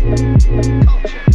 Culture.